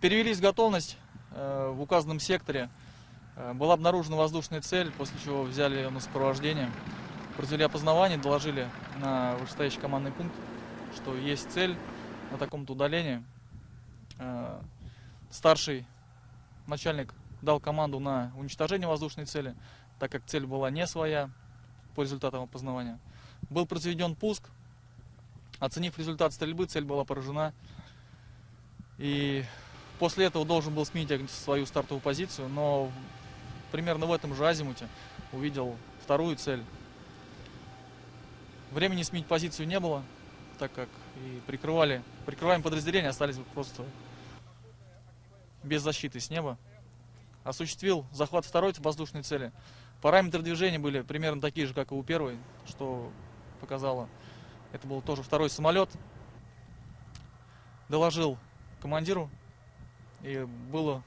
Перевелись в готовность э, в указанном секторе. Э, Была обнаружена воздушная цель, после чего взяли ее на сопровождение. Произвели опознавание, доложили на вышестоящий командный пункт, что есть цель на таком-то удалении. Э, Старший начальник дал команду на уничтожение воздушной цели, так как цель была не своя по результатам опознавания. Был произведен пуск. Оценив результат стрельбы, цель была поражена. И после этого должен был сменить свою стартовую позицию, но примерно в этом же азимуте увидел вторую цель. Времени сменить позицию не было, так как и прикрывали, прикрываем подразделения остались просто без защиты с неба. Осуществил захват второй воздушной цели. Параметры движения были примерно такие же, как и у первой, что показало. Это был тоже второй самолет. Доложил командиру, и было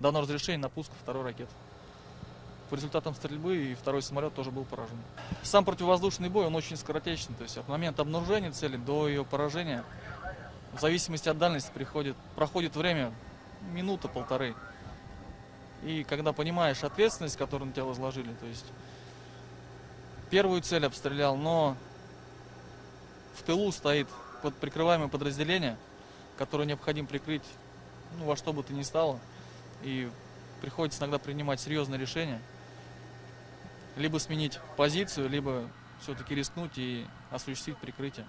дано разрешение на пуск второй ракеты. По результатам стрельбы и второй самолет тоже был поражен. Сам противовоздушный бой, он очень скоротечный. То есть от момента обнаружения цели до ее поражения, в зависимости от дальности, приходит, проходит время минута-полторы. И когда понимаешь ответственность, которую на тебя возложили, то есть первую цель обстрелял, но в тылу стоит под прикрываемое подразделение, которое необходимо прикрыть ну, во что бы то ни стало. И приходится иногда принимать серьезные решения. Либо сменить позицию, либо все-таки рискнуть и осуществить прикрытие.